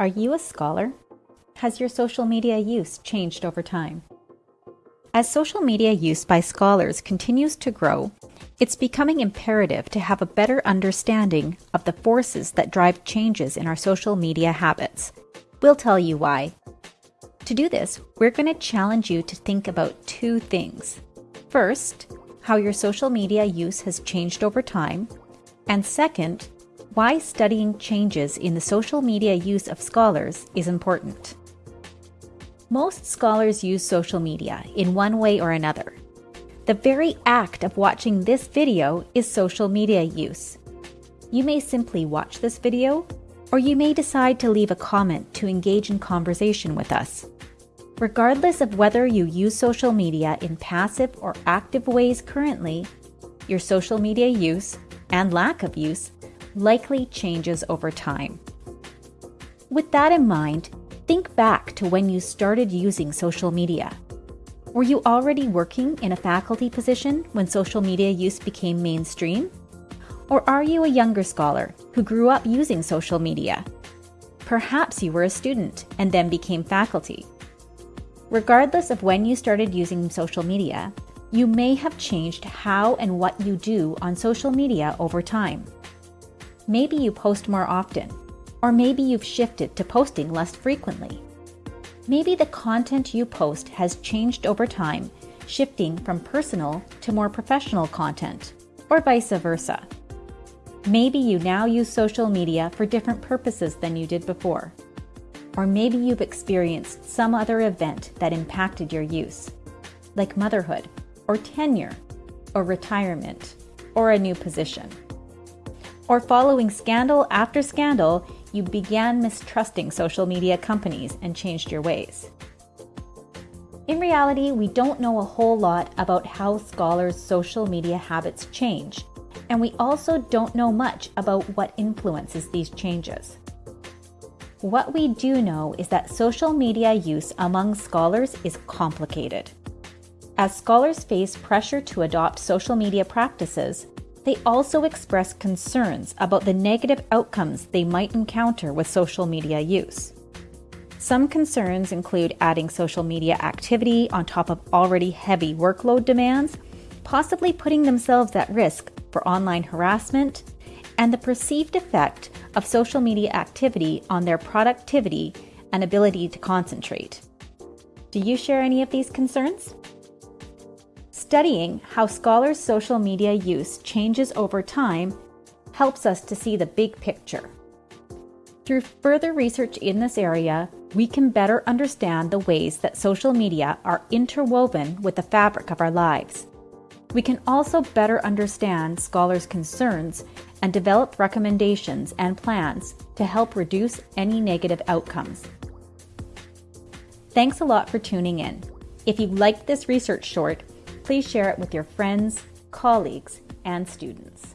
Are you a scholar? Has your social media use changed over time? As social media use by scholars continues to grow, it's becoming imperative to have a better understanding of the forces that drive changes in our social media habits. We'll tell you why. To do this, we're going to challenge you to think about two things. First, how your social media use has changed over time, and second, why studying changes in the social media use of scholars is important. Most scholars use social media in one way or another. The very act of watching this video is social media use. You may simply watch this video, or you may decide to leave a comment to engage in conversation with us. Regardless of whether you use social media in passive or active ways currently, your social media use and lack of use likely changes over time. With that in mind, think back to when you started using social media. Were you already working in a faculty position when social media use became mainstream? Or are you a younger scholar who grew up using social media? Perhaps you were a student and then became faculty. Regardless of when you started using social media, you may have changed how and what you do on social media over time. Maybe you post more often, or maybe you've shifted to posting less frequently. Maybe the content you post has changed over time, shifting from personal to more professional content, or vice versa. Maybe you now use social media for different purposes than you did before. Or maybe you've experienced some other event that impacted your use, like motherhood, or tenure, or retirement, or a new position. Or following scandal after scandal, you began mistrusting social media companies and changed your ways. In reality, we don't know a whole lot about how scholars' social media habits change, and we also don't know much about what influences these changes. What we do know is that social media use among scholars is complicated. As scholars face pressure to adopt social media practices, they also express concerns about the negative outcomes they might encounter with social media use. Some concerns include adding social media activity on top of already heavy workload demands, possibly putting themselves at risk for online harassment, and the perceived effect of social media activity on their productivity and ability to concentrate. Do you share any of these concerns? Studying how scholars' social media use changes over time helps us to see the big picture. Through further research in this area, we can better understand the ways that social media are interwoven with the fabric of our lives. We can also better understand scholars' concerns and develop recommendations and plans to help reduce any negative outcomes. Thanks a lot for tuning in. If you liked this research short, please share it with your friends, colleagues, and students.